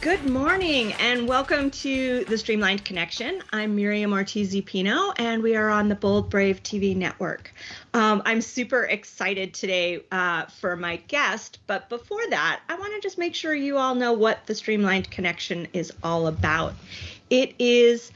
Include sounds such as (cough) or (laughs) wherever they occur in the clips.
Good morning and welcome to the Streamlined Connection. I'm Miriam Ortiz Pino and we are on the Bold Brave TV network. Um, I'm super excited today uh, for my guest, but before that, I want to just make sure you all know what the Streamlined Connection is all about. It is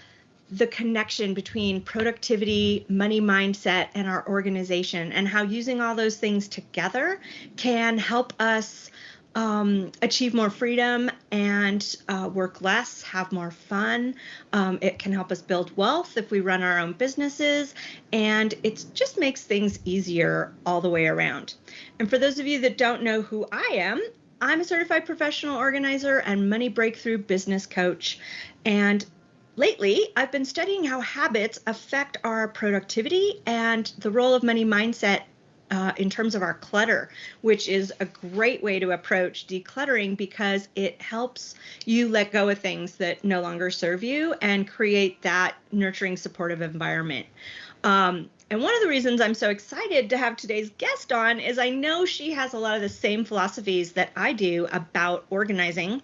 the connection between productivity, money mindset, and our organization, and how using all those things together can help us um, achieve more freedom and uh, work less, have more fun. Um, it can help us build wealth if we run our own businesses, and it just makes things easier all the way around. And for those of you that don't know who I am, I'm a certified professional organizer and money breakthrough business coach. And lately, I've been studying how habits affect our productivity and the role of money mindset uh, in terms of our clutter, which is a great way to approach decluttering because it helps you let go of things that no longer serve you and create that nurturing, supportive environment. Um, and one of the reasons I'm so excited to have today's guest on is I know she has a lot of the same philosophies that I do about organizing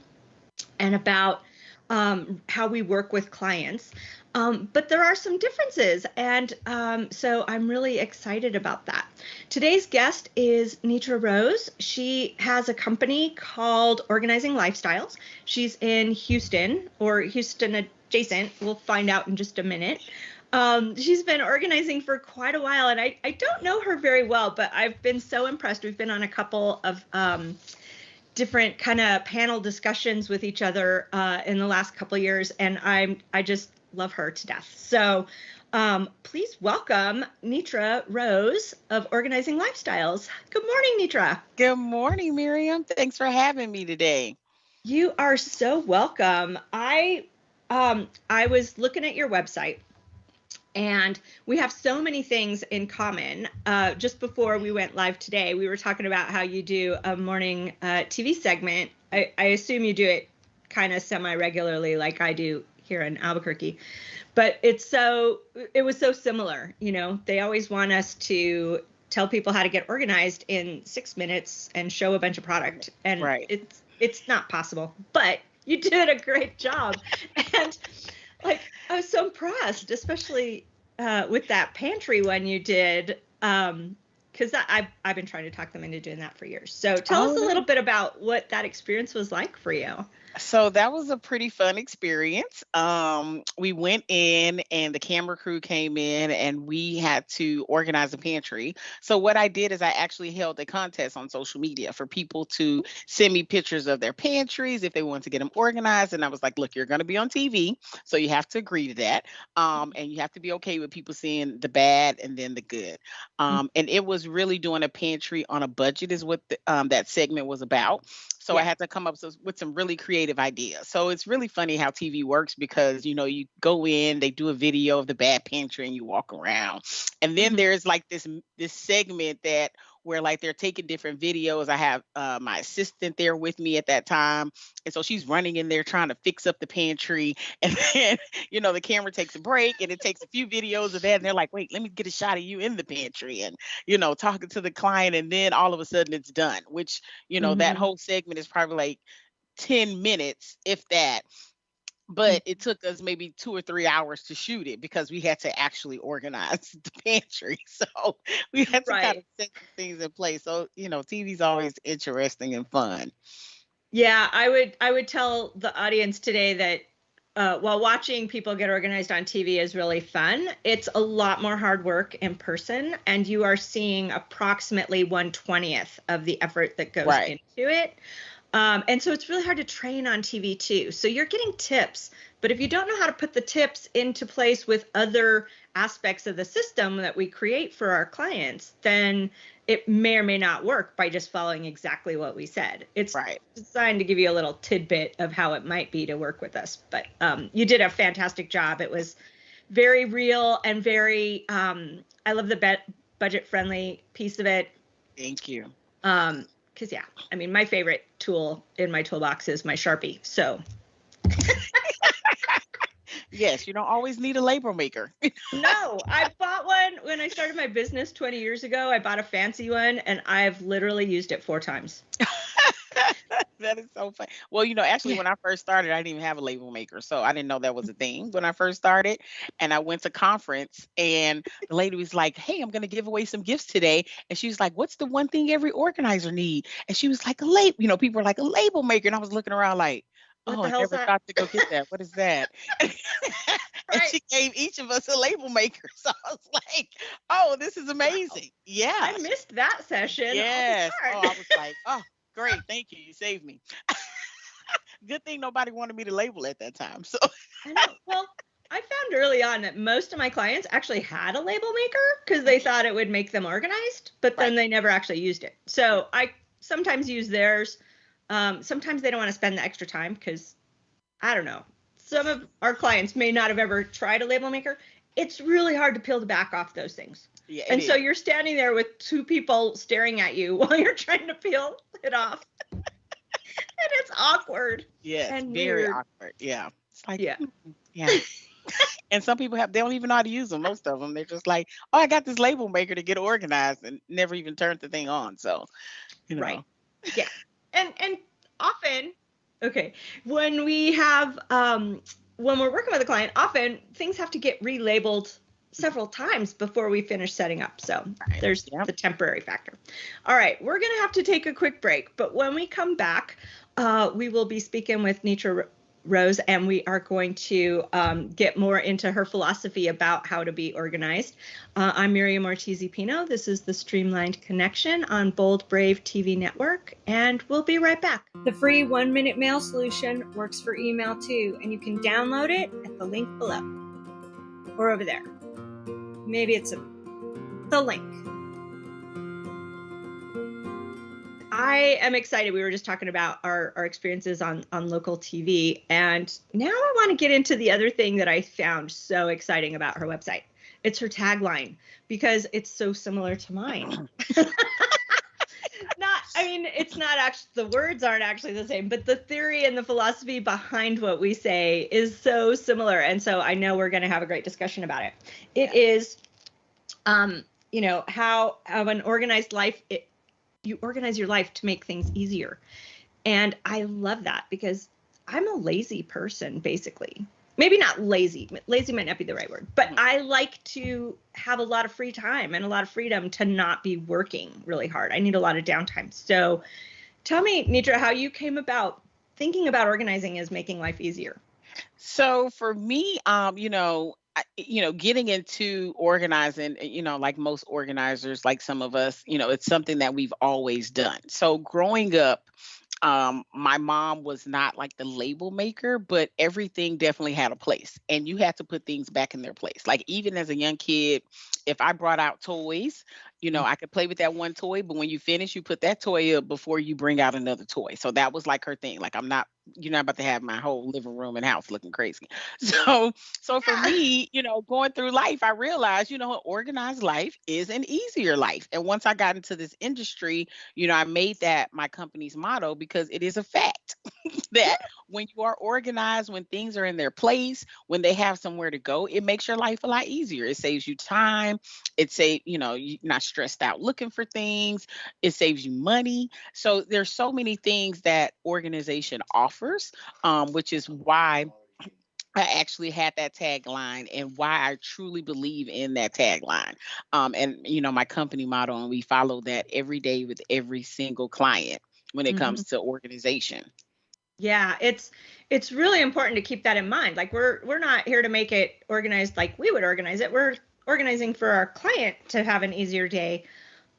and about um, how we work with clients. Um, but there are some differences, and um, so I'm really excited about that. Today's guest is Nitra Rose. She has a company called Organizing Lifestyles. She's in Houston or Houston adjacent. We'll find out in just a minute. Um, she's been organizing for quite a while, and I, I don't know her very well, but I've been so impressed. We've been on a couple of um, different kind of panel discussions with each other uh, in the last couple years, and I'm I just love her to death. So um, please welcome Nitra Rose of Organizing Lifestyles. Good morning, Nitra. Good morning, Miriam. Thanks for having me today. You are so welcome. I um, I was looking at your website and we have so many things in common. Uh, just before we went live today, we were talking about how you do a morning uh, TV segment. I, I assume you do it kind of semi regularly, like I do here in Albuquerque. But it's so it was so similar, you know. They always want us to tell people how to get organized in six minutes and show a bunch of product, and right. it's it's not possible. But you did a great job, (laughs) and like I was so impressed, especially uh, with that pantry one you did. Um, because I've I've been trying to talk them into doing that for years. So tell oh, us a little bit about what that experience was like for you. So that was a pretty fun experience. Um, we went in and the camera crew came in and we had to organize a pantry. So what I did is I actually held a contest on social media for people to send me pictures of their pantries if they want to get them organized. And I was like, look, you're going to be on TV, so you have to agree to that, um, and you have to be okay with people seeing the bad and then the good. Mm. Um, and it was really doing a pantry on a budget is what the, um, that segment was about. So yeah. I had to come up with some really creative ideas. So it's really funny how TV works because you know you go in, they do a video of the bad pantry, and you walk around, and then mm-hmm. there's like this this segment that where like they're taking different videos. I have uh, my assistant there with me at that time, and so she's running in there trying to fix up the pantry. (laughs) And then you know the camera takes a break, and it takes a few videos of that, and they're like, "Wait, let me get a shot of you in the pantry," and you know talking to the client, and then all of a sudden it's done. Which you know mm-hmm. that whole segment is probably like 10 minutes, if that but it took us maybe two or three hours to shoot it because we had to actually organize (laughs) the pantry. So we had to right. kind of set things in place. So, you know, TV's always interesting and fun. Yeah, I would I would tell the audience today that uh, while watching people get organized on TV is really fun, it's a lot more hard work in person, and you are seeing approximately 120th of the effort that goes right. into it. Um, and so it's really hard to train on TV too. So you're getting tips, but if you don't know how to put the tips into place with other aspects of the system that we create for our clients, then it may or may not work by just following exactly what we said. It's right. designed to give you a little tidbit of how it might be to work with us. But um, you did a fantastic job. It was very real and very, um, I love the budget friendly piece of it. Thank you. Um, because yeah, I mean, my favorite tool in my toolbox is my Sharpie. So. yes, you don't always need a label maker. (laughs) no, I bought one when I started my business 20 years ago. I bought a fancy one and I've literally used it four times. (laughs) (laughs) that is so funny. Well, you know, actually, when I first started, I didn't even have a label maker, so I didn't know that was a thing when I first started. And I went to conference, and the lady was like, "Hey, I'm going to give away some gifts today," and she was like, "What's the one thing every organizer need?" And she was like, "A label." You know, people were like, "A label maker," and I was looking around like. What oh, I never that? thought to go get that. What is that? (laughs) and Right. she gave each of us a label maker. (laughs) So I was like, oh, this is amazing. Yeah. I missed that session. Yes. Oh. I was like, oh, great. Thank you. You saved me. (laughs) Good thing nobody wanted me to label at that time. So (laughs) I know. Well, I found early on that most of my clients actually had a label maker because they thought it would make them organized, but then Right. they never actually used it. So I sometimes use theirs. Um, sometimes they don't want to spend the extra time because I don't know. Some of our clients may not have ever tried a label maker. It's really hard to peel the back off those things. Yeah. and so you're standing there with two people staring at you (laughs) while you're trying to peel it off. (laughs) and it's awkward. yes, and very weird. awkward. Yeah. It's like, Yeah. hmm, yeah. (laughs) and some people have they don't even know how to use them. Most of them, they're just like, oh, I got this label maker to get organized and never even turned the thing on. So, you know. Right. Yeah. and and often okay when we have um when we're working with a client often things have to get relabeled several times before we finish setting up so Right. there's Yep. the temporary factor all right we're gonna have to take a quick break but when we come back uh, we will be speaking with Nitra Rose, and we are going to um, get more into her philosophy about how to be organized. Uh, I'm Miriam Ortiz Pino. This is the Streamlined Connection on Bold Brave TV Network, and we'll be right back. The free one minute mail solution works for email too, and you can download it at the link below or over there. Maybe it's a, the link. I am excited. We were just talking about our, our experiences on, on local TV. And now I want to get into the other thing that I found so exciting about her website. It's her tagline because it's so similar to mine. (clears throat) I mean, it's not actually, the words aren't actually the same, but the theory and the philosophy behind what we say is so similar. And so I know we're going to have a great discussion about it. It is, um, you know, how, of an organized life, it, you organize your life to make things easier. And I love that because I'm a lazy person, basically. Maybe not lazy. Lazy might not be the right word, but I like to have a lot of free time and a lot of freedom to not be working really hard. I need a lot of downtime. So tell me, Nitra, how you came about thinking about organizing as making life easier. So for me, um, you know, you know, getting into organizing, uh, you know, like most organizers, like some of us, you know, it's something that we've always done. So growing up, um, my mom was not like the label maker, but everything definitely had a place, and you had to put things back in their place. Like even as a young kid, if I brought out toys, you know, I could play with that one toy, but when you finish, you put that toy up before you bring out another toy. So that was like her thing. Like I'm not, you're not about to have my whole living room and house looking crazy. (laughs) So, so for me, you know, going through life, I realized, you know, an organized life is an easier life. And once I got into this industry, you know, I made that my company's motto because it is a fact (laughs) that when you are organized, when things are in their place, when they have somewhere to go, it makes your life a lot easier. It saves you time. It save, you know, you're not stressed out looking for things. It saves you money. So there's so many things that organization offers, um, which is why I actually had that tagline and why I truly believe in that tagline. Um, and you know, my company model, and we follow that every day with every single client when it Mhm. comes to organization. Yeah, it's it's really important to keep that in mind. Like we're we're not here to make it organized like we would organize it. We're organizing for our client to have an easier day.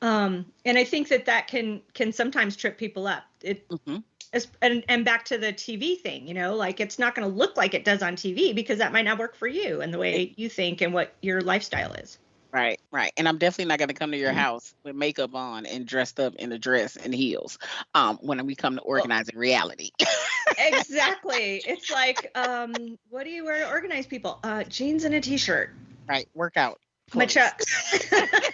Um, and I think that that can can sometimes trip people up. It Mhm. as- and and back to the TV thing, you know, like it's not going to look like it does on TV because that might not work for you and the way you think and what your lifestyle is. Right, right. And I'm definitely not going to come to your Mhm. house with makeup on and dressed up in a dress and heels um, when we come to organizing reality. (laughs) exactly. It's like, um, what do you wear to organize people? Uh, jeans and a t-shirt. Right, workout. my chucks. (laughs) There's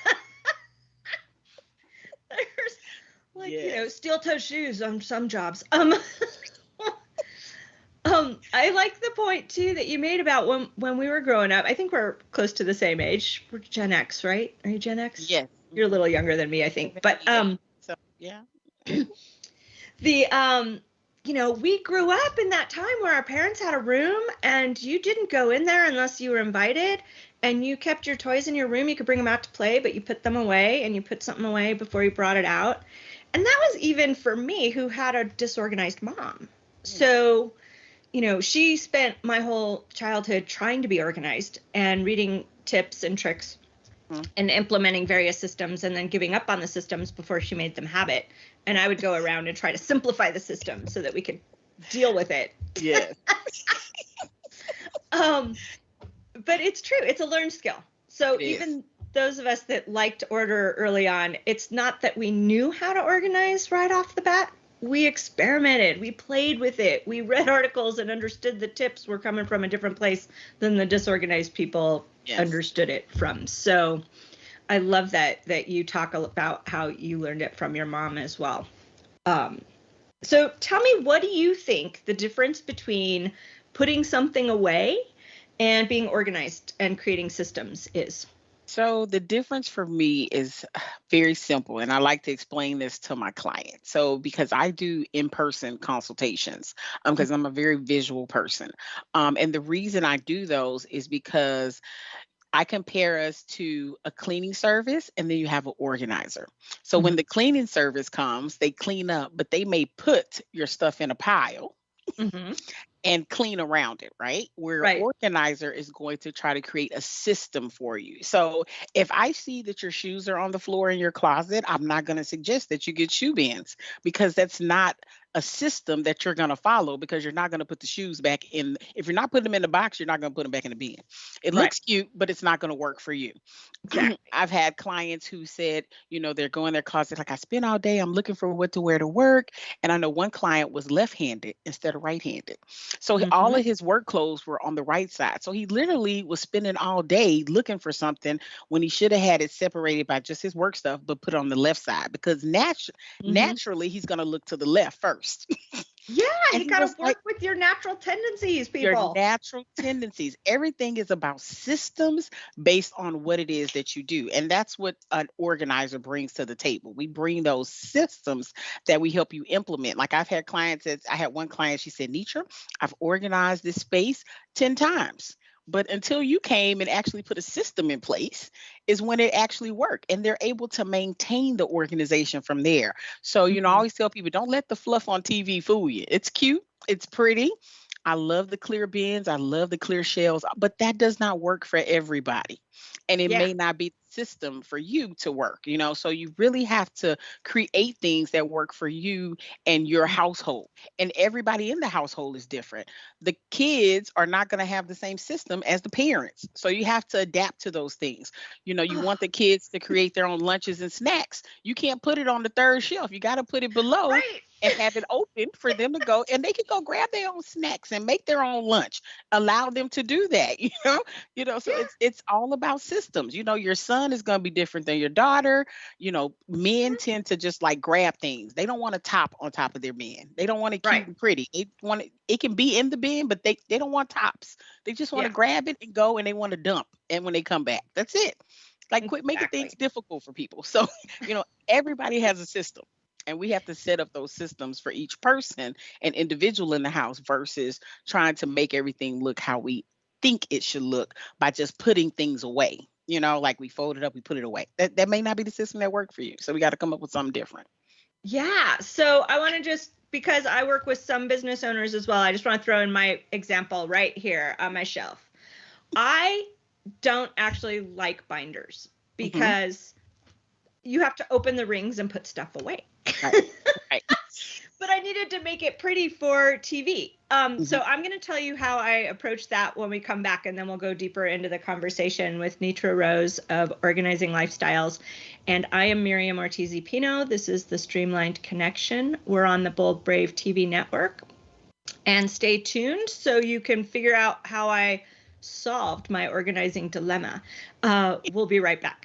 like you know steel toe shoes on some jobs. Um, (laughs) um, I like the point too that you made about when when we were growing up. I think we're close to the same age. We're Gen X, right? Are you Gen X? Yes. You're a little younger than me, I think. But um, So yeah. (clears throat) the um you know, we grew up in that time where our parents had a room and you didn't go in there unless you were invited and you kept your toys in your room. You could bring them out to play, but you put them away and you put something away before you brought it out. And that was even for me who had a disorganized mom. So, you know, she spent my whole childhood trying to be organized and reading tips and tricks. And implementing various systems and then giving up on the systems before she made them habit and I would go around and try to simplify the system so that we could deal with it. Yeah. (laughs) um, but it's true. It's a learned skill. So even those of us that liked order early on, it's not that we knew how to organize right off the bat. We experimented, we played with it, we read (laughs) articles and understood the tips were coming from a different place than the disorganized people yes. understood it from. So I love that that you talk about how you learned it from your mom as well. Um, so tell me, what do you think the difference between putting something away and being organized and creating systems is? So the difference for me is (sighs) very simple, and I like to explain this to my clients. So because I do in-person consultations, because um, I'm a very visual person, um, and the reason I do those is because I compare us to a cleaning service and then you have an organizer. So mm-hmm. when the cleaning service comes, they clean up, but they may put your stuff in a pile. Mm-hmm. And clean around it, right? Where right. organizer is going to try to create a system for you. So if I see that your shoes are on the floor in your closet, I'm not going to suggest that you get shoe bins because that's not a system that you're going to follow because you're not going to put the shoes back in if you're not putting them in the box you're not going to put them back in the bin it right. looks cute but it's not going to work for you exactly. (clears throat) i've had clients who said you know they're going their closet like i spend all day i'm looking for what to wear to work and i know one client was left-handed instead of right-handed so mm-hmm. all of his work clothes were on the right side so he literally was spending all day looking for something when he should have had it separated by just his work stuff but put on the left side because natu- mm-hmm. naturally he's going to look to the left first first. (laughs) Yeah, you got to work like, with your natural tendencies, people. Your natural tendencies. Everything is about systems based on what it is that you do. And that's what an organizer brings to the table. We bring those systems that we help you implement. Like I've had clients that I had one client, she said, Nitra, I've organized this space 10 times. But until you came and actually put a system in place, is when it actually worked. And they're able to maintain the organization from there. So, you know, I mm-hmm. always tell people don't let the fluff on TV fool you. It's cute, it's pretty. I love the clear bins, I love the clear shells, but that does not work for everybody. And it yeah. may not be system for you to work, you know. So you really have to create things that work for you and your household. And everybody in the household is different. The kids are not going to have the same system as the parents. So you have to adapt to those things. You know, you want the (sighs) kids to create their own lunches and snacks. You can't put it on the third shelf. You got to put it below. Right and have it open for them to go and they can go grab their own snacks and make their own lunch allow them to do that (laughs) you know you know so it's it's all about systems you know your son son is going to be different than your daughter. You know, men mm-hmm. tend to just like grab things. They don't want a top on top of their bin. They don't want to keep right. pretty. They want it, it can be in the bin, but they, they don't want tops. They just want to yeah. grab it and go and they want to dump. And when they come back, that's it. Like quit making things difficult for people. So, (laughs) you know, everybody has a system and we have to set up those systems for each person and individual in the house versus trying to make everything look how we think it should look by just putting things away you know, like we fold it up, we put it away. That that may not be the system that worked for you. So we got to come up with something different. Yeah. So I want to just because I work with some business owners as well, I just want to throw in my example right here on my shelf. I don't actually like binders mm-hmm. because mm-hmm. you have to open the rings and put stuff away. Right. right. (laughs) but I needed to make it pretty for TV. Um, mm-hmm. So I'm going to tell you how I approach that when we come back, and then we'll go deeper into the conversation with Nitra Rose of Organizing Lifestyles. And I am Miriam Ortiz Pino. This is the Streamlined Connection. We're on the Bold Brave TV network. And stay tuned so you can figure out how I solved my organizing dilemma. Uh, we'll be right back.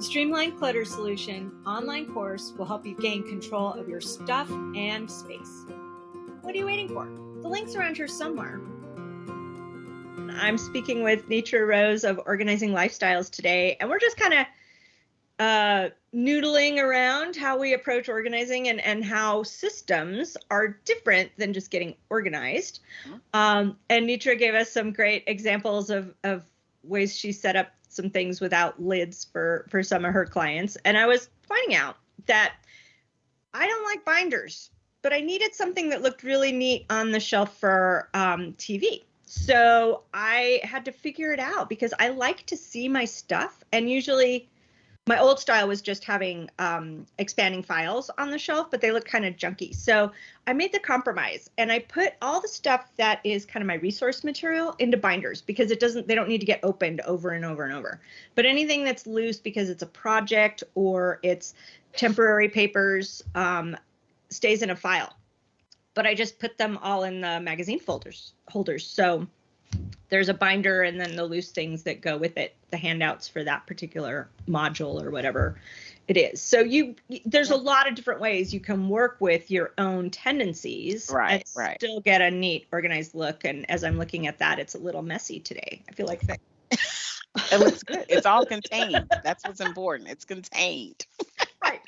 The Streamlined Clutter Solution online course will help you gain control of your stuff and space. What are you waiting for? The link's around here somewhere. I'm speaking with Nitra Rose of Organizing Lifestyles today, and we're just kind of uh, noodling around how we approach organizing and, and how systems are different than just getting organized. Mm-hmm. Um, and Nitra gave us some great examples of, of ways she set up some things without lids for, for some of her clients. And I was pointing out that I don't like binders, but I needed something that looked really neat on the shelf for um, TV. So I had to figure it out because I like to see my stuff. And usually, my old style was just having um, expanding files on the shelf, but they look kind of junky. So I made the compromise and I put all the stuff that is kind of my resource material into binders because it doesn't, they don't need to get opened over and over and over. But anything that's loose because it's a project or it's temporary papers um, stays in a file. But I just put them all in the magazine folders holders. So there's a binder and then the loose things that go with it the handouts for that particular module or whatever it is. So you there's a lot of different ways you can work with your own tendencies right and right. still get a neat organized look. And as i'm looking at that it's a little messy today. I feel like that. (laughs) it looks good. It's all contained. That's what's important. It's contained. (laughs) Right.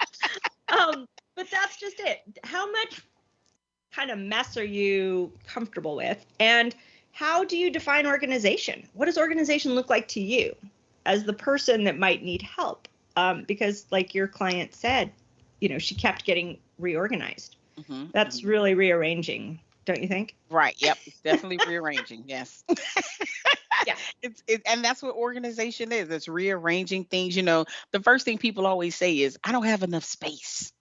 Um but that's just it. How much kind of mess are you comfortable with? And how do you define organization? What does organization look like to you as the person that might need help? Um, because, like your client said, you know, she kept getting reorganized. Mm-hmm, That's mm-hmm. really rearranging, don't you think? Right. Yep. It's (laughs) definitely rearranging. Yes. yeah. (laughs) (laughs) It's it, and that's what organization is. It's rearranging things. You know, the first thing people always say is, "I don't have enough space."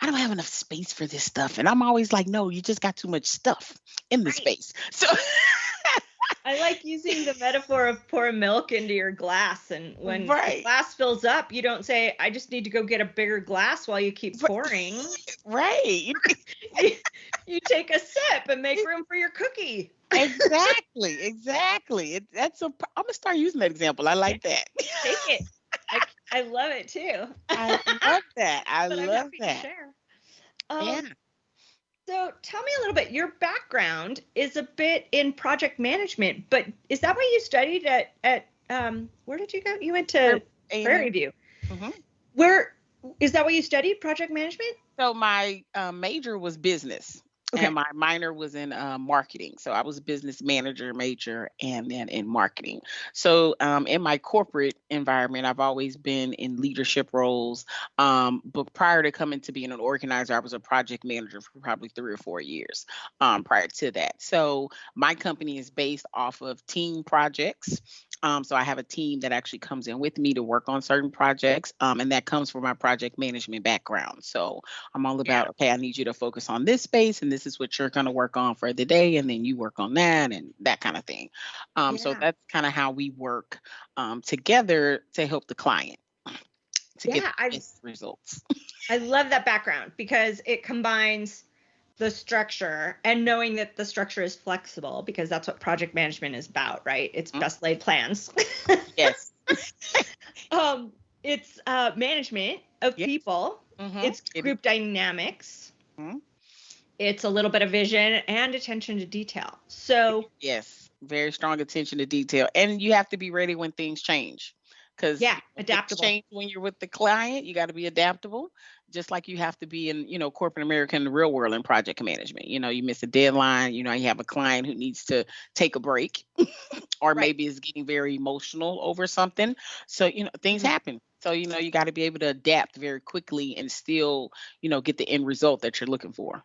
I don't have enough space for this stuff. And I'm always like, no, you just got too much stuff in the right. space. So (laughs) I like using the metaphor of pour milk into your glass. And when right. the glass fills up, you don't say, I just need to go get a bigger glass while you keep pouring. Right. (laughs) (laughs) you, you take a sip and make room for your cookie. exactly. Exactly. It, that's a, I'm going to start using that example. I like that. Take it. I, I love it too. I love (laughs) that. I love that. Um, yeah. So tell me a little bit. Your background is a bit in project management, but is that what you studied at at um, where did you go? You went to Prairie View. Mm-hmm. Where is that what you studied? Project management? So my uh, major was business. Okay. And my minor was in uh, marketing. So I was a business manager major and then in marketing. So um, in my corporate environment, I've always been in leadership roles. Um, but prior to coming to being an organizer, I was a project manager for probably three or four years um, prior to that. So my company is based off of team projects. Um, so I have a team that actually comes in with me to work on certain projects, um, and that comes from my project management background. So I'm all about, yeah. okay, I need you to focus on this space, and this is what you're going to work on for the day, and then you work on that and that kind of thing. Um, yeah. So that's kind of how we work um, together to help the client to yeah, get results. I love that background because it combines the structure and knowing that the structure is flexible because that's what project management is about, right? It's mm-hmm. best laid plans. (laughs) yes. um, it's uh, management of yes. people. Mm-hmm. It's group dynamics. Mm-hmm. It's a little bit of vision and attention to detail. So yes, very strong attention to detail, and you have to be ready when things change because yeah adaptable. change when you're with the client you got to be adaptable just like you have to be in you know corporate america in the real world in project management. You know you miss a deadline you know you have a client who needs to take a break (laughs) or right. maybe is getting very emotional over something. So you know things mm-hmm. happen. So you know you got to be able to adapt very quickly and still you know get the end result that you're looking for.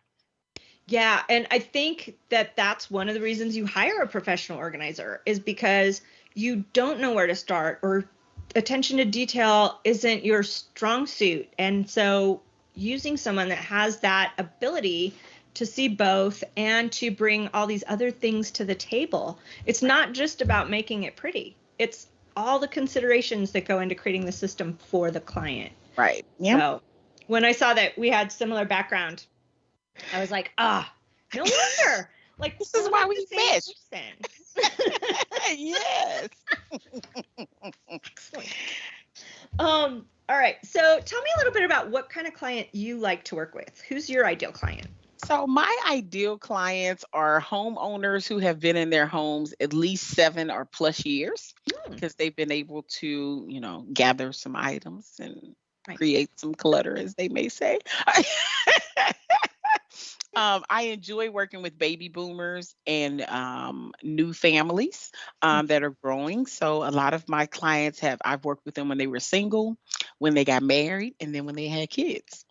Yeah and i think that that's one of the reasons you hire a professional organizer is because you don't know where to start or attention to detail isn't your strong suit. And so using someone that has that ability to see both and to bring all these other things to the table. It's not just about making it pretty. It's all the considerations that go into creating the system for the client. Right. Yeah. So when I saw that we had similar background, I was like, ah, no wonder. (laughs) Like this is why we fish. (laughs) yes. Um, all right. So tell me a little bit about what kind of client you like to work with. Who's your ideal client? So my ideal clients are homeowners who have been in their homes at least seven or plus years because hmm. they've been able to, you know, gather some items and right. create some clutter, as they may say. (laughs) Um, I enjoy working with baby boomers and um, new families mm. um, that are growing. So a lot of my clients have I've worked with them when they were single, when they got married, and then when they had kids.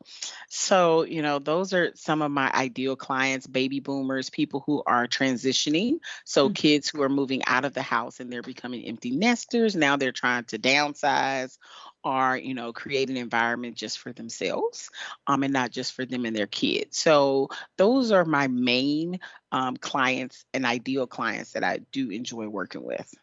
So you know those are some of my ideal clients: baby boomers, people who are transitioning. So mm-hmm. kids who are moving out of the house and they're becoming empty nesters. Now they're trying to downsize are you know create an environment just for themselves um, and not just for them and their kids. So those are my main um, clients and ideal clients that i do enjoy working with.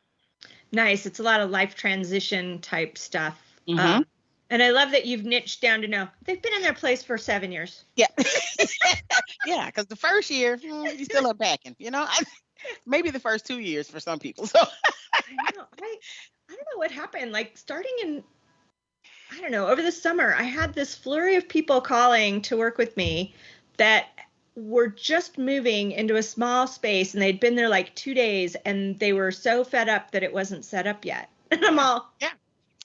Nice. It's a lot of life transition type stuff mm-hmm. um, and i love that you've niched down to know they've been in their place for seven years. Yeah. (laughs) Yeah because the first year mm, you still unpacking you know? Maybe the first two years for some people so. I, know, I, I don't know what happened like starting in I don't know, over the summer, I had this flurry of people calling to work with me that were just moving into a small space and they'd been there like two days and they were so fed up that it wasn't set up yet. (laughs) And I'm all, yeah,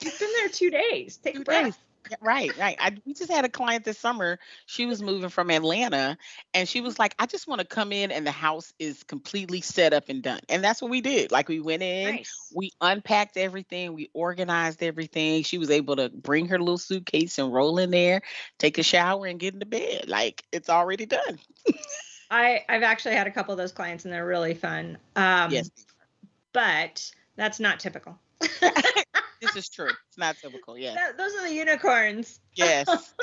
you've been there two days. Take two a breath. Days. Right, right. I, we just had a client this summer. She was moving from Atlanta and she was like, I just want to come in and the house is completely set up and done. And that's what we did. Like we went in, nice. we unpacked everything, we organized everything. She was able to bring her little suitcase and roll in there, take a shower and get into bed. Like it's already done. I, I've actually had a couple of those clients and they're really fun. Um, yes. But that's not typical. (laughs) (laughs) this is true. It's not typical. Yeah. those are the unicorns. Yes. (laughs) (laughs)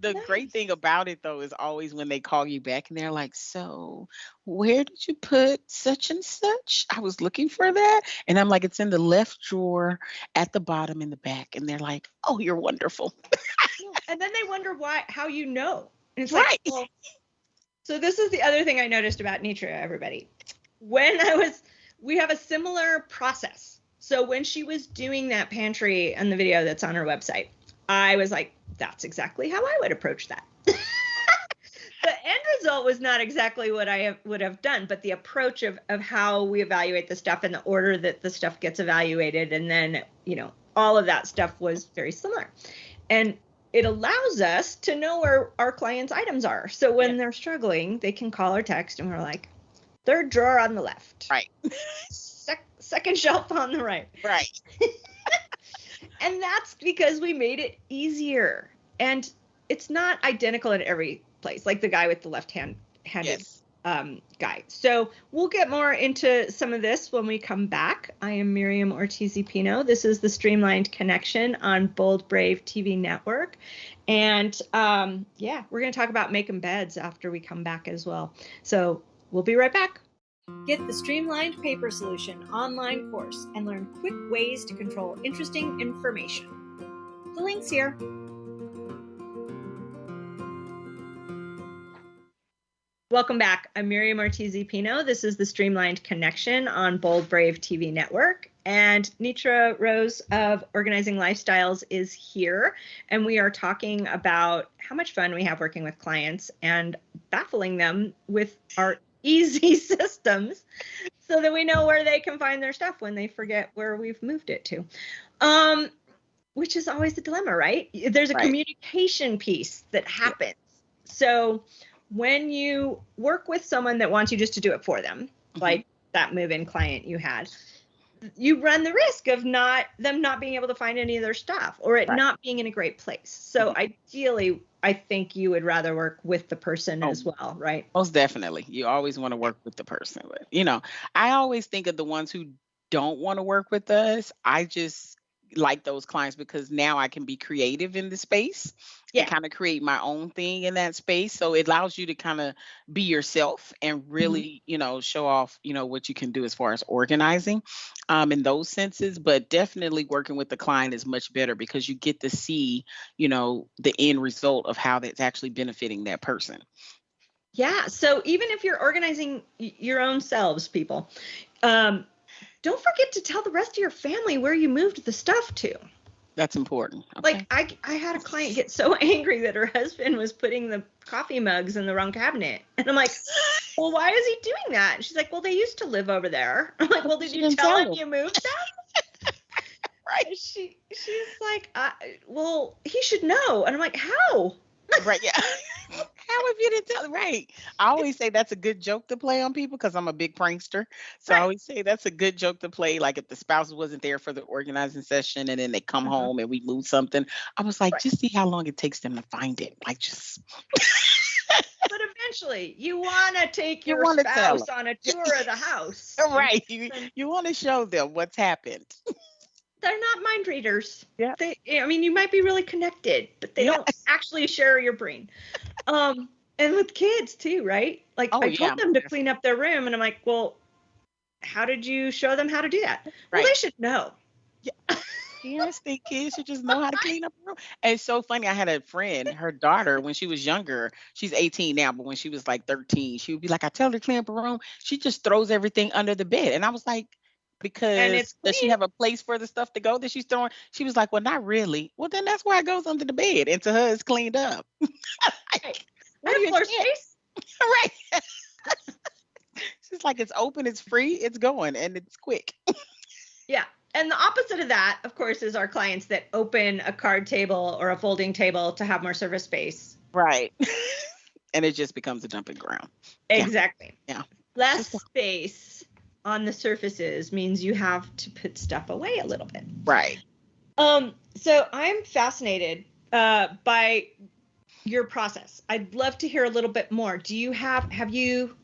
the nice. great thing about it though is always when they call you back and they're like, "So, where did you put such and such? I was looking for that." And I'm like, "It's in the left drawer at the bottom in the back." And they're like, "Oh, you're wonderful." (laughs) and then they wonder why how you know. And it's right. like, well, so this is the other thing I noticed about Nitra, everybody. When I was we have a similar process so when she was doing that pantry and the video that's on her website, I was like, that's exactly how I would approach that. (laughs) the end result was not exactly what I have, would have done, but the approach of, of how we evaluate the stuff and the order that the stuff gets evaluated, and then, you know, all of that stuff was very similar. And it allows us to know where our clients' items are. So when yeah. they're struggling, they can call or text, and we're like, third drawer on the left. Right. (laughs) second (laughs) shelf on the right. Right. (laughs) and that's because we made it easier. And it's not identical in every place, like the guy with the left hand handed yes. um, guy. So we'll get more into some of this when we come back. I am Miriam Ortiz Pino. This is the Streamlined Connection on Bold Brave TV Network. And um, yeah, we're going to talk about making beds after we come back as well. So we'll be right back. Get the Streamlined Paper Solution online course and learn quick ways to control interesting information. The link's here. Welcome back. I'm Miriam Ortiz Pino. This is the Streamlined Connection on Bold Brave TV Network. And Nitra Rose of Organizing Lifestyles is here. And we are talking about how much fun we have working with clients and baffling them with our easy (laughs) systems so that we know where they can find their stuff when they forget where we've moved it to. Um, which is always the dilemma, right? There's a right. communication piece that happens. So when you work with someone that wants you just to do it for them, mm-hmm. like that move-in client you had, you run the risk of not them not being able to find any of their stuff or it right. not being in a great place. So mm-hmm. ideally I think you would rather work with the person oh, as well, right? Most definitely. You always want to work with the person. But, you know, I always think of the ones who don't want to work with us. I just like those clients because now I can be creative in the space yeah. and kind of create my own thing in that space. So it allows you to kind of be yourself and really, mm-hmm. you know, show off, you know, what you can do as far as organizing um, in those senses. But definitely working with the client is much better because you get to see, you know, the end result of how that's actually benefiting that person. Yeah. So even if you're organizing your own selves, people, um, don't forget to tell the rest of your family where you moved the stuff to. That's important. Okay. Like I, I had a client get so (laughs) angry that her husband was putting the coffee mugs in the wrong cabinet, and I'm like, "Well, why is he doing that?" And she's like, "Well, they used to live over there." (laughs) I'm like, "Well, did you tell him you moved them?" (laughs) right. She she's like, well, he should know, and I'm like, how? right. Yeah. How if you didn't tell? Right. I always say that's a good joke to play on people because I'm a big prankster. So I always say that's a good joke to play. Like if the spouse wasn't there for the organizing session and then they come Uh-huh. home and we move something, I was like, Right. just see how long it takes them to find it. Like just But eventually, you want to take (laughs) your wanna spouse on a (laughs) tour of the house. (laughs) right. You you want to show them what's happened. They're not mind readers. Yeah. They, I mean, you might be really connected, but they don't actually share your brain. Um, and with kids too, right? Like Oh, I yeah, told them to clean up their room, and I'm like, well, how did you show them how to do that? Well, they should know. Yeah. (laughs) Parents think kids should just know how to clean up a room. And it's so funny. I had a friend, her daughter, when she was younger, she's 18 now, but when she was like 13, she would be like, I tell her to clean up her room. She just throws everything under the bed. And I was like, because it's does she have a place for the stuff to go that she's throwing? She was like, Well, not really. Well, then that's why it goes under the bed. And to her, it's cleaned up. (laughs) (laughs) Right. What do We you have floor space. right. she's like, It's open, it's free, it's going, and it's quick. (laughs) Yeah. And the opposite of that, of course, is our clients that open a card table or a folding table to have more service space. Right. and it just becomes a dumping ground. Exactly. Yeah. Less space on the surfaces means you have to put stuff away a little bit. Right. Um, so I'm fascinated uh, by your process. I'd love to hear a little bit more. Do you have have you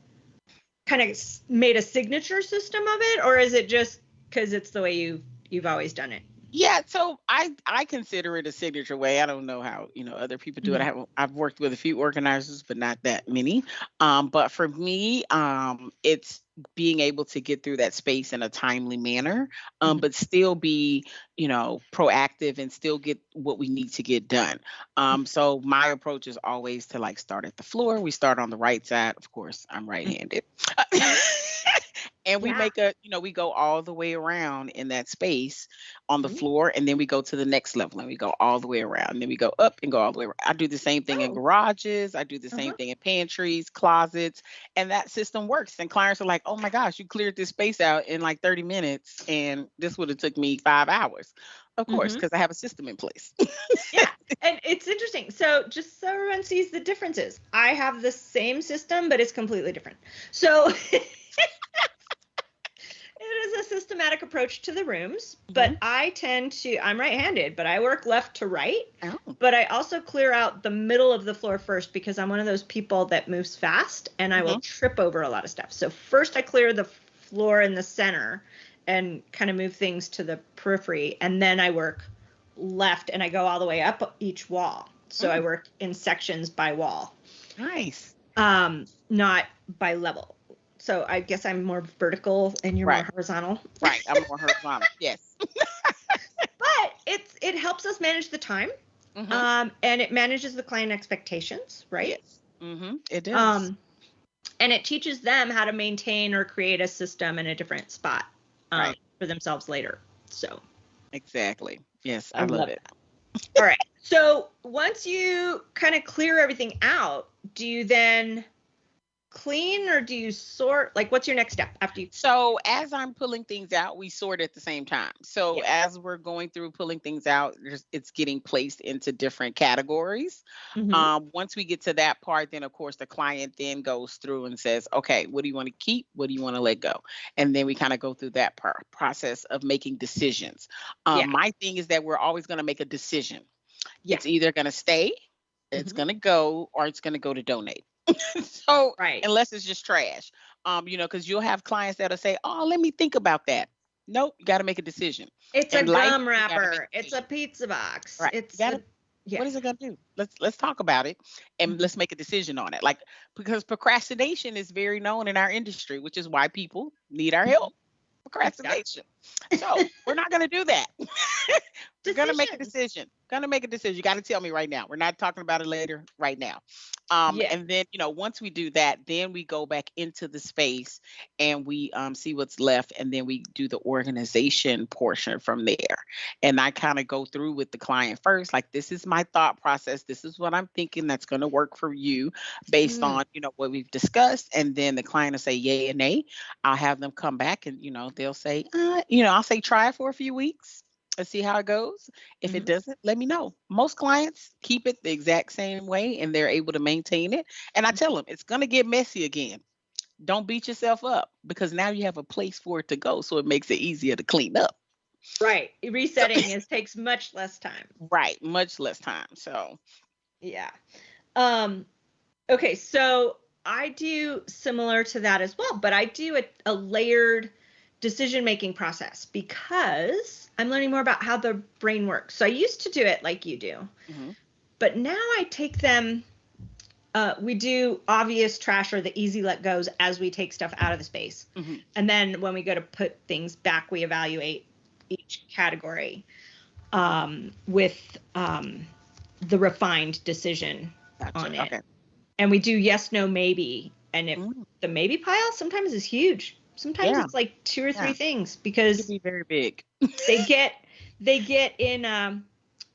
kind of made a signature system of it, or is it just because it's the way you you've always done it? Yeah, so I I consider it a signature way. I don't know how you know other people do it. I have I've worked with a few organizers, but not that many. Um, but for me, um, it's being able to get through that space in a timely manner, um, Mhm. but still be you know proactive and still get what we need to get done. Um, so my approach is always to like start at the floor. We start on the right side, of course. I'm right-handed. (laughs) And we Yeah. make a, you know, we go all the way around in that space on the Mhm. floor, and then we go to the next level and we go all the way around. And then we go up and go all the way around. I do the same thing in Oh. garages. I do the same Uh-huh. thing in pantries, closets, and that system works. And clients are like, oh my gosh, you cleared this space out in like 30 minutes, and this would have took me five hours. Of course, because I have a system in place. yeah (laughs) and it's interesting so just so everyone sees the differences i have the same system but it's completely different so (laughs) is a systematic approach to the rooms but Mhm. i tend to i'm right-handed but i work left to right Oh, but i also clear out the middle of the floor first because i'm one of those people that moves fast and i will trip over a lot of stuff so first i clear the floor in the center and kind of move things to the periphery and then i work left and I go all the way up each wall. So I Mm. work in sections by wall, nice. um, not by level. So I guess I'm more vertical and you're Right. more horizontal. Right. I'm more horizontal. (laughs) Yes. But it's it helps us manage the time, Mhm. um, and it manages the client expectations, right? Yes. Mm-hmm. It does. Um, and it teaches them how to maintain or create a system in a different spot um, Right. for themselves later. So exactly. Yes, I, I love, love it. All right. So once you kind of clear everything out, do you then clean or do you sort? Like, what's your next step after you? So as I'm pulling things out, we sort at the same time. So Yeah. as we're going through pulling things out, it's getting placed into different categories. Mhm. Um, once we get to that part, then of course the client then goes through and says, okay, what do you want to keep? What do you want to let go? And then we kind of go through that par- process of making decisions. Um, Yeah. My thing is that we're always going to make a decision. Yeah. It's either going to stay, it's Mhm. going to go, or it's going to go to donate. (laughs) so right. unless it's just trash. Um, you know, because you'll have clients that'll say, "Oh, let me think about that." Nope, you got to make a decision. It's a life, gum wrapper. It's a pizza box. Right. It's gotta- a, yeah. What is it gonna do? Let's let's talk about it and Mhm. let's make a decision on it. Like because procrastination is very known in our industry, which is why people need our help. Procrastination. So we're not gonna do that. (laughs) we're gonna make a decision. Gonna make a decision. You got to tell me right now. We're not talking about it later. Right now. Um, Yeah. and then you know once we do that, then we go back into the space and we um, see what's left, and then we do the organization portion from there. And I kind of go through with the client first, like this is my thought process. This is what I'm thinking that's going to work for you based Mm. on you know what we've discussed. And then the client will say yay and nay. I'll have them come back and you know they'll say, uh, you know, I'll say try it for a few weeks and see how it goes. If mm-hmm. it doesn't, let me know. Most clients keep it the exact same way and they're able to maintain it. And I mm-hmm. tell them it's going to get messy again. Don't beat yourself up because now you have a place for it to go. So it makes it easier to clean up. Right. Resetting so, is takes much less time. Right. Much less time. So, yeah. Um, okay. So I do similar to that as well, but I do a, a layered decision making process because I'm learning more about how the brain works. So I used to do it like you do, mm-hmm. but now I take them. Uh, we do obvious trash or the easy let goes as we take stuff out of the space. Mm-hmm. And then when we go to put things back, we evaluate each category um, with um, the refined decision gotcha. on it. Okay. And we do yes, no, maybe. And if mm. the maybe pile sometimes is huge. Sometimes yeah. it's like two or three yeah. things because be very big. (laughs) they get (laughs) they get in um,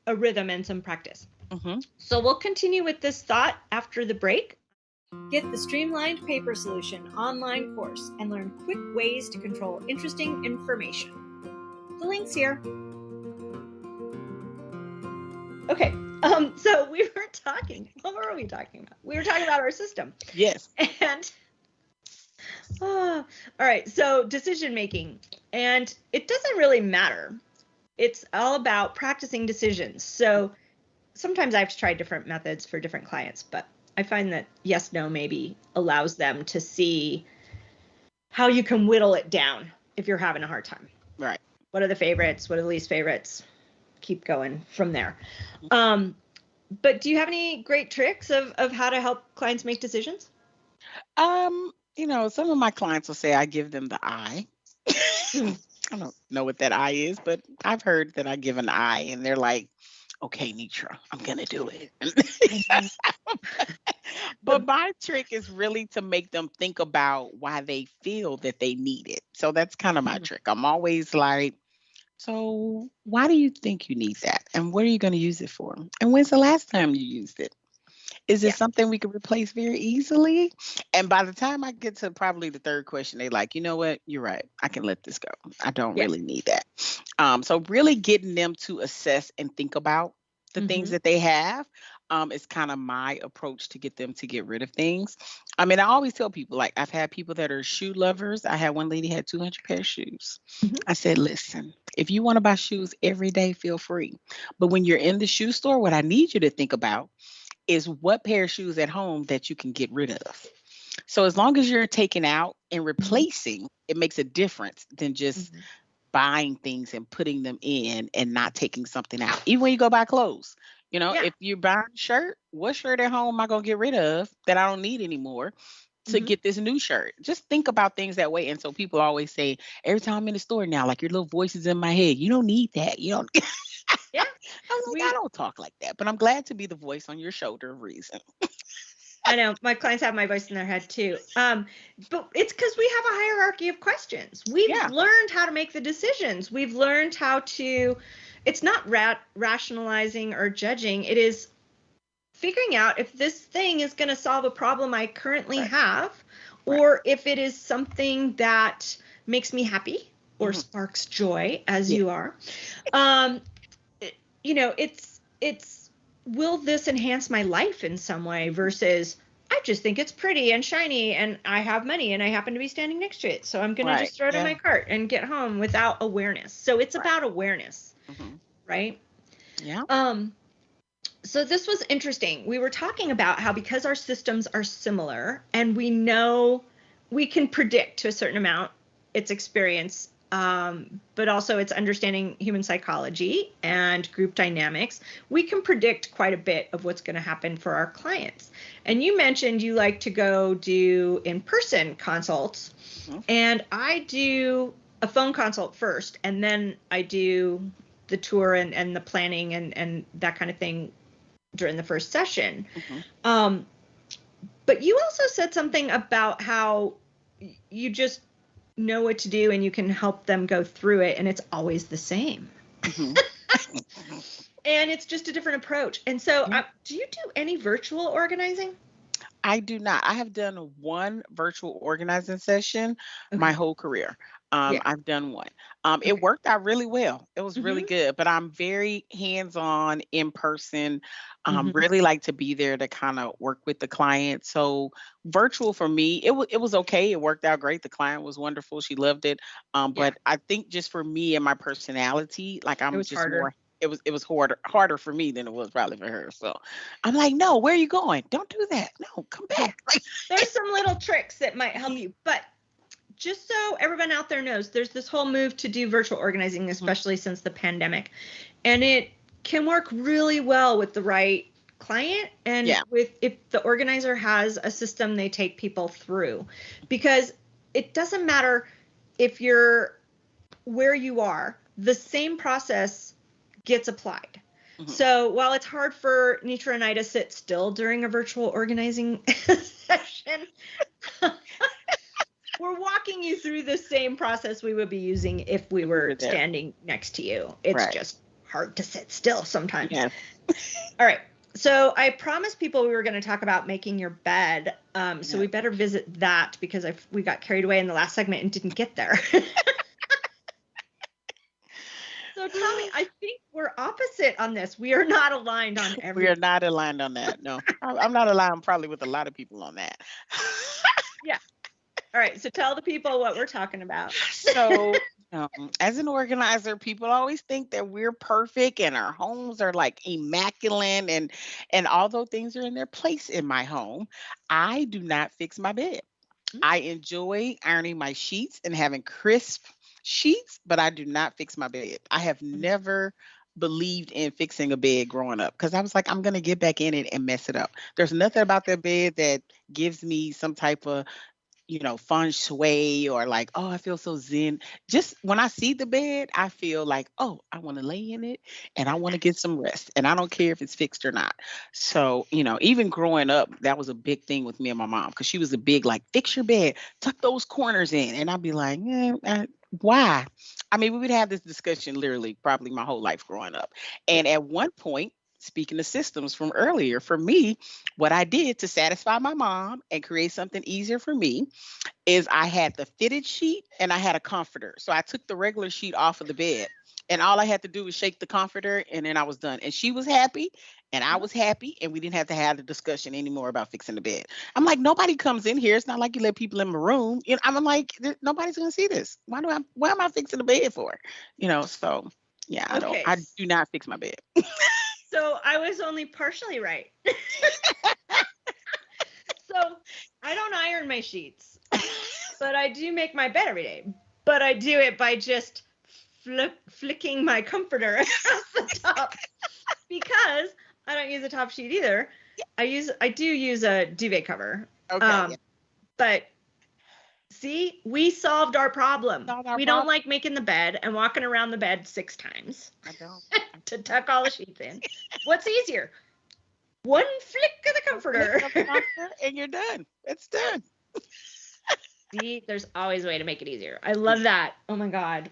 a rhythm and some practice. Mm-hmm. So we'll continue with this thought after the break. Get the Streamlined Paper Solution online course and learn quick ways to control interesting information. The link's here. Okay, um, so we were talking. What were we talking about? We were talking about our system. Yes. (laughs) And oh, all right, so decision making, and it doesn't really matter. It's all about practicing decisions. So sometimes I've tried different methods for different clients, but I find that yes, no, maybe allows them to see how you can whittle it down if you're having a hard time. Right what are the favorites what are the least favorites keep going from there um, but do you have any great tricks of, of how to help clients make decisions um you know some of my clients will say i give them the eye (laughs) i don't know what that eye is but i've heard that i give an eye and they're like okay nitra i'm gonna do it (laughs) but my trick is really to make them think about why they feel that they need it. So that's kind of my mm-hmm. trick. I'm always like, so why do you think you need that? And what are you going to use it for? And when's the last time you used it? Is it yeah. something we could replace very easily? And by the time I get to probably the third question, they like, you know what? You're right. I can let this go. I don't yeah. really need that. Um, so really getting them to assess and think about the mm-hmm. things that they have um, is kind of my approach to get them to get rid of things. I mean, I always tell people, like, I've had people that are shoe lovers. I had one lady had 200 pair of shoes. Mm-hmm. I said, listen, if you want to buy shoes every day, feel free. But when you're in the shoe store, what I need you to think about is what pair of shoes at home that you can get rid of. So as long as you're taking out and mm-hmm. replacing, it makes a difference than just mm-hmm. buying things and putting them in and not taking something out. Even when you go buy clothes, you know, yeah. if you're buying a shirt, what shirt at home am I gonna get rid of that I don't need anymore? to mm-hmm. get this new shirt. Just think about things that way. And so people always say, every time I'm in the store now, like your little voice is in my head. You don't need that. You don't. (laughs) (laughs) yeah. I'm like, we, I don't talk like that, but I'm glad to be the voice on your shoulder of reason. I know my clients have my voice in their head too. Um, but it's because we have a hierarchy of questions. We've yeah. learned how to make the decisions. We've learned how to it's not ra- rationalizing or judging. It is figuring out if this thing is going to solve a problem I currently right. have, or right. if it is something that makes me happy or mm-hmm. sparks joy, as yeah. you are. Um, you know, it's it's will this enhance my life in some way versus I just think it's pretty and shiny and I have money and I happen to be standing next to it. So I'm going right. to just throw it yeah. in my cart and get home without awareness. So it's right. about awareness mm-hmm. right? Yeah. Um, so this was interesting. We were talking about how because our systems are similar and we know we can predict to a certain amount its experience, um, but also it's understanding human psychology and group dynamics, we can predict quite a bit of what's going to happen for our clients. And you mentioned you like to go do in person consults, mm-hmm. and I do a phone consult first, and then I do the tour and, and the planning and, and that kind of thing during the first session. Mm-hmm. Um, but you also said something about how you just know what to do and you can help them go through it, and it's always the same. Mm-hmm. (laughs) and it's just a different approach. And so, uh, do you do any virtual organizing? I do not. I have done one virtual organizing session okay. my whole career. Um, Yeah. I've done one. Um, it Okay. worked out really well. It was really Mhm. good, but I'm very hands-on, in person. Um, Mhm. really like to be there to kind of work with the client. So virtual for me, it was it was okay. It worked out great. The client was wonderful. She loved it. Um, Yeah. but I think just for me and my personality, like I'm was just harder. more. It was it was harder harder for me than it was probably for her. So I'm like, no, where are you going? Don't do that. No, come back. (laughs) Like, There's some little tricks that might help you, but just so everyone out there knows, there's this whole move to do virtual organizing, especially since the pandemic, and it can work really well with the right client and Yeah. with if the organizer has a system they take people through because it doesn't matter if you're where you are the same process gets applied Mhm. so while it's hard for Nitra and I to sit still during a virtual organizing (laughs) session, we're walking you through the same process we would be using if we were standing next to you. It's Right. just hard to sit still sometimes. yeah. (laughs) All right. So I promised people we were going to talk about making your bed. Um, so Yeah. we better visit that because I we got carried away in the last segment and didn't get there. (laughs) so tell me, I think we're opposite on this. We are not aligned on every. (laughs) We are not aligned on that. No, I'm not aligned probably with a lot of people on that. All right. So tell the people what we're talking about. so, (laughs) um, as an organizer, people always think that we're perfect and our homes are like immaculate, and and although things are in their place in my home, I do not fix my bed. Mm. I enjoy ironing my sheets and having crisp sheets, but I do not fix my bed. I have Mm. never believed in fixing a bed growing up because I was like, I'm gonna get back in it and mess it up. There's nothing about that bed that gives me some type of you know, feng shui or like, oh, I feel so zen. Just when I see the bed, I feel like, oh, I want to lay in it and I want to get some rest. And I don't care if it's fixed or not. So, you know, even growing up, that was a big thing with me and my mom because she was a big, like, fix your bed, tuck those corners in. And I'd be like, eh, uh, why? I mean, we would have this discussion literally probably my whole life growing up. And at one point, speaking of systems from earlier, for me, what I did to satisfy my mom and create something easier for me is I had the fitted sheet and I had a comforter. So I took the regular sheet off of the bed and all I had to do was shake the comforter and then I was done. And she was happy and I mm-hmm. was happy and we didn't have to have the discussion anymore about fixing the bed. I'm like, nobody comes in here. It's not like you let people in my room. You know, I'm like, nobody's gonna see this. Why do I why am I fixing the bed for? You know, so yeah, I don't I do not fix my bed. (laughs) So I was only partially right. (laughs) so I don't iron my sheets, but I do make my bed every day. But I do it by just flick, flicking my comforter (laughs) across the top because I don't use a top sheet either. I use I do use a duvet cover. Okay. Um, but see, we solved our problem. Solved our we don't like making the bed and walking around the bed six times I don't. (laughs) to tuck all the sheets in. What's easier? One flick of the comforter. Flick the (laughs) comforter and you're done. It's done. (laughs) See, there's always a way to make it easier. I love that. Oh my god.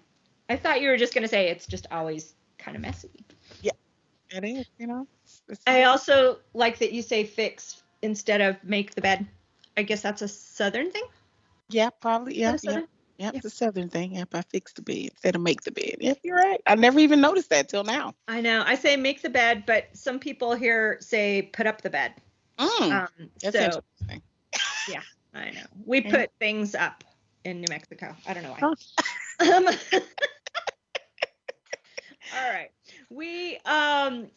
I thought you were just gonna say it's just always kind of messy. Yeah, it is, you know. It's- it's- I also like that you say fix instead of make the bed. I guess that's a southern thing. Yeah, probably. Yeah, yeah. Yep, Yeah. it's a southern thing. Yep, I fix the bed instead of make the bed. Yep, you're right. I never even noticed that till now. I know. I say make the bed, but some people here say put up the bed. Mm, Um, that's so interesting. I know. We Okay. put things up in New Mexico. I don't know why. Oh. Um, (laughs) all right. We um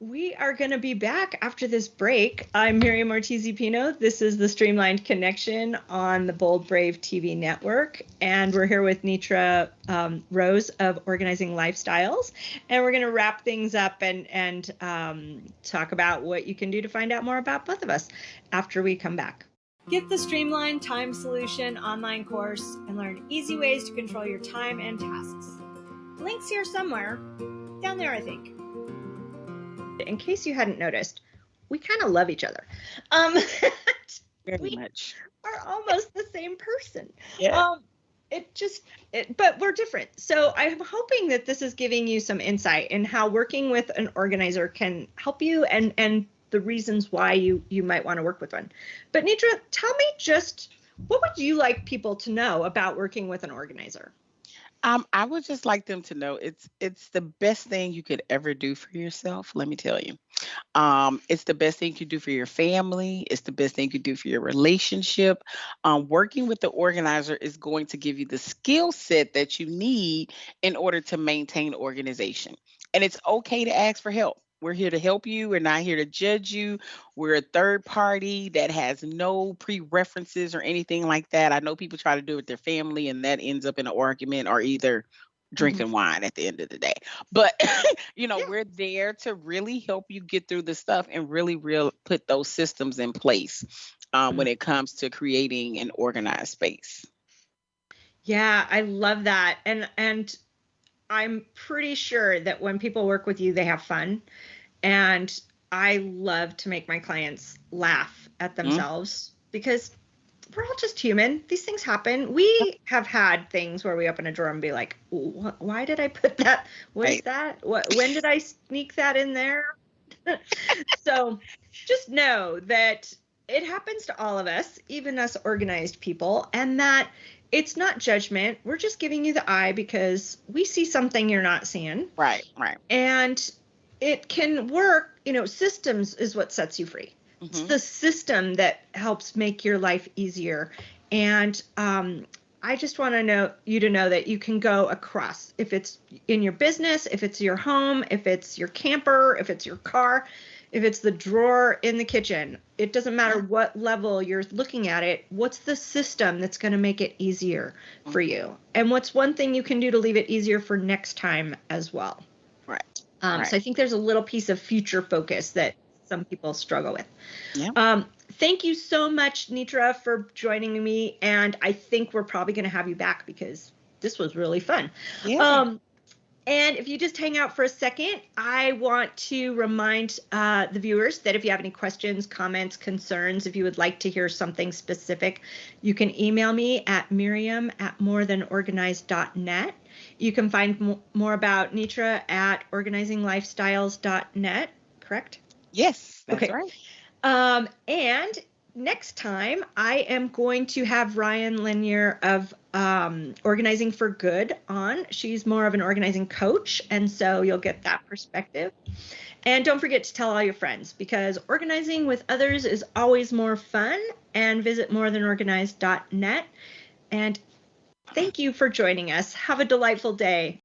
we are going to be back after this break. I'm Miriam Ortiz Pino. This is the Streamlined Connection on the Bold Brave TV network. And we're here with Nitra um, Rose of Organizing Lifestyles. And we're going to wrap things up and, and um, talk about what you can do to find out more about both of us after we come back. Get the Streamlined Time Solution online course and learn easy ways to control your time and tasks. Links here somewhere. Down there, I think. In case you hadn't noticed, we kind of love each other. Um, (laughs) Very we- much. are almost the same person. Yeah. Um, it just, it, but we're different. So I'm hoping that this is giving you some insight in how working with an organizer can help you and and the reasons why you you might want to work with one. But Nitra, tell me just what would you like people to know about working with an organizer? Um, I would just like them to know it's it's the best thing you could ever do for yourself. Let me tell you, um, it's the best thing you could do for your family. It's the best thing you could do for your relationship. Um, working with the organizer is going to give you the skill set that you need in order to maintain organization. And it's okay to ask for help. We're here to help you. We're not here to judge you. We're a third party that has no pre-references or anything like that. I know people try to do it with their family and that ends up in an argument or either Mm-hmm. drinking wine at the end of the day. But (laughs) you know, we're there to really help you get through the stuff and really real put those systems in place um, when it comes to creating an organized space. Yeah, I love that. And and I'm pretty sure that when people work with you, they have fun. And I love to make my clients laugh at mm-hmm. themselves because we're all just human. These things happen. We have had things where we open a drawer and be like, "Why did I put that? What is Right. that? What? When did I sneak that in there?" (laughs) so, just know that it happens to all of us, even us organized people, and that it's not judgment. We're just giving you the eye because we see something you're not seeing, Right, right. and it can work. You know, systems is what sets you free it's Mhm. the system that helps make your life easier and um, i just want to know you to know that you can go across if it's in your business if it's your home if it's your camper if it's your car if it's the drawer in the kitchen it doesn't matter what level you're looking at it what's the system that's going to make it easier for Mm-hmm. you and what's one thing you can do to leave it easier for next time as well. Um, Right. So I think there's a little piece of future focus that some people struggle with. Yeah. Um, thank you so much, Nitra, for joining me. And I think we're probably going to have you back because this was really fun. Yeah. Um, and if you just hang out for a second, I want to remind uh, the viewers that if you have any questions, comments, concerns, if you would like to hear something specific, you can email me at miriam at morethanorganized.net. You can find more about Nitra at organizinglifestyles.net, correct? yes, that's okay. right. Um, and next time, I am going to have Ryan Lanier of um, Organizing for Good on. She's more of an organizing coach, and so you'll get that perspective. And don't forget to tell all your friends because organizing with others is always more fun. And visit morethanorganized.net. And thank you for joining us. Have a delightful day.